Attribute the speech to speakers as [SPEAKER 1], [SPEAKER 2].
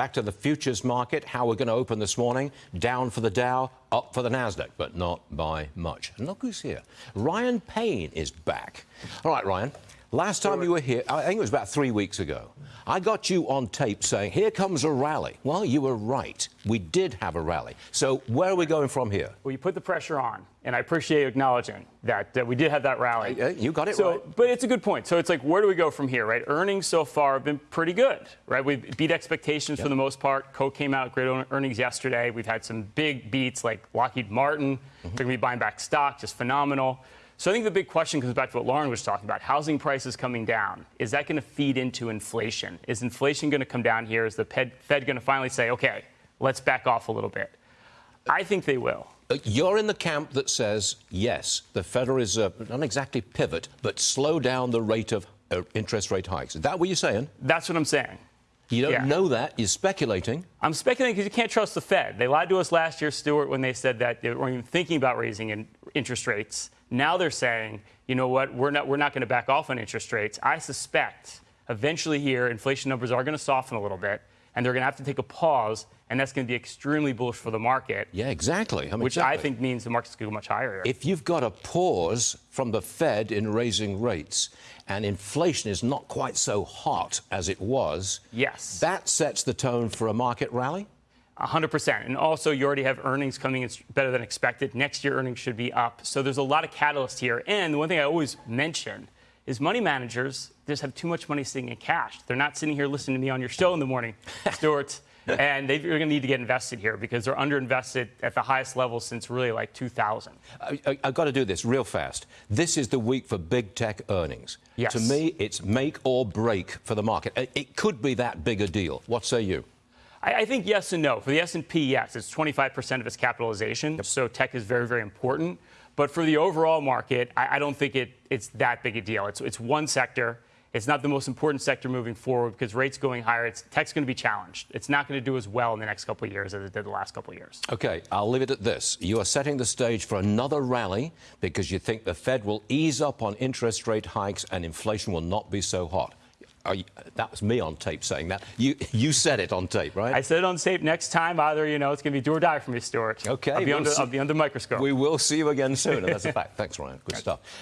[SPEAKER 1] Back to the futures market, how we're going to open this morning. Down for the Dow, up for the Nasdaq, but not by much. And look who's here. Ryan Payne is back. All right, Ryan. Last time you were here, I think it was about three weeks ago, I got you on tape saying, here comes a rally. Well, you were right. We did have a rally. So where are we going from here?
[SPEAKER 2] Well, you put the pressure on, and I appreciate you acknowledging that, that we did have that rally.
[SPEAKER 1] Uh, you got it
[SPEAKER 2] so,
[SPEAKER 1] right.
[SPEAKER 2] But it's a good point. So it's like, where do we go from here, right? Earnings so far have been pretty good, right? We beat expectations yep. for the most part. Coke came out great earnings yesterday. We've had some big beats like Lockheed Martin. Mm-hmm. They're going to be buying back stock, just phenomenal. So I think the big question comes back to what Lauren was talking about. Housing prices coming down. Is that going to feed into inflation? Is inflation going to come down here? Is the Fed, going to finally say, okay, let's back off a little bit? I think they will.
[SPEAKER 1] Uh, you're in the camp that says, yes, the Federal Reserve, not exactly pivot, but slow down the rate of uh, interest rate hikes. Is that what you're saying?
[SPEAKER 2] That's what I'm saying.
[SPEAKER 1] You don't yeah. know that. You're speculating.
[SPEAKER 2] I'm speculating because you can't trust the Fed. They lied to us last year, Stuart, when they said that they weren't even thinking about raising in interest rates. Now they're saying, you know what, we're not, we're not going to back off on interest rates. I suspect eventually here, inflation numbers are going to soften a little bit, and they're going to have to take a pause, and that's going to be extremely bullish for the market.
[SPEAKER 1] Yeah, exactly. I mean,
[SPEAKER 2] which
[SPEAKER 1] exactly.
[SPEAKER 2] I think means the market's going to go much higher.
[SPEAKER 1] If you've got a pause from the Fed in raising rates, and inflation is not quite so hot as it was,
[SPEAKER 2] yes,
[SPEAKER 1] that sets the tone for a market rally.
[SPEAKER 2] 100%. And also, you already have earnings coming in better than expected. Next year, earnings should be up. So there's a lot of catalyst here. And the one thing I always mention is money managers just have too much money sitting in cash. They're not sitting here listening to me on your show in the morning, Stuart. and they're going to need to get invested here because they're underinvested at the highest level since really like 2000.
[SPEAKER 1] I, have got to do this real fast. This is the week for big tech earnings.
[SPEAKER 2] Yes.
[SPEAKER 1] To me, it's make or break for the market. It could be that big a deal. What say you?
[SPEAKER 2] I, I think yes and no. For the S&P, yes, it's 25% of its capitalization, yep. so tech is very, very important. But for the overall market, I, I don't think it, it's that big a deal. It's, it's one sector. It's not the most important sector moving forward because rates going higher. It's, tech's going to be challenged. It's not going to do as well in the next couple of years as it did the last couple of years.
[SPEAKER 1] Okay, I'll leave it at this. You are setting the stage for another rally because you think the Fed will ease up on interest rate hikes and inflation will not be so hot. You, that was me on tape saying that. You you said it on tape, right?
[SPEAKER 2] I said it on tape. Next time, either you know it's going to be do or die for me, Stuart.
[SPEAKER 1] Okay,
[SPEAKER 2] I'll be, we'll under, I'll be under microscope.
[SPEAKER 1] We will see you again soon. And that's a fact. Thanks, Ryan. Good stuff.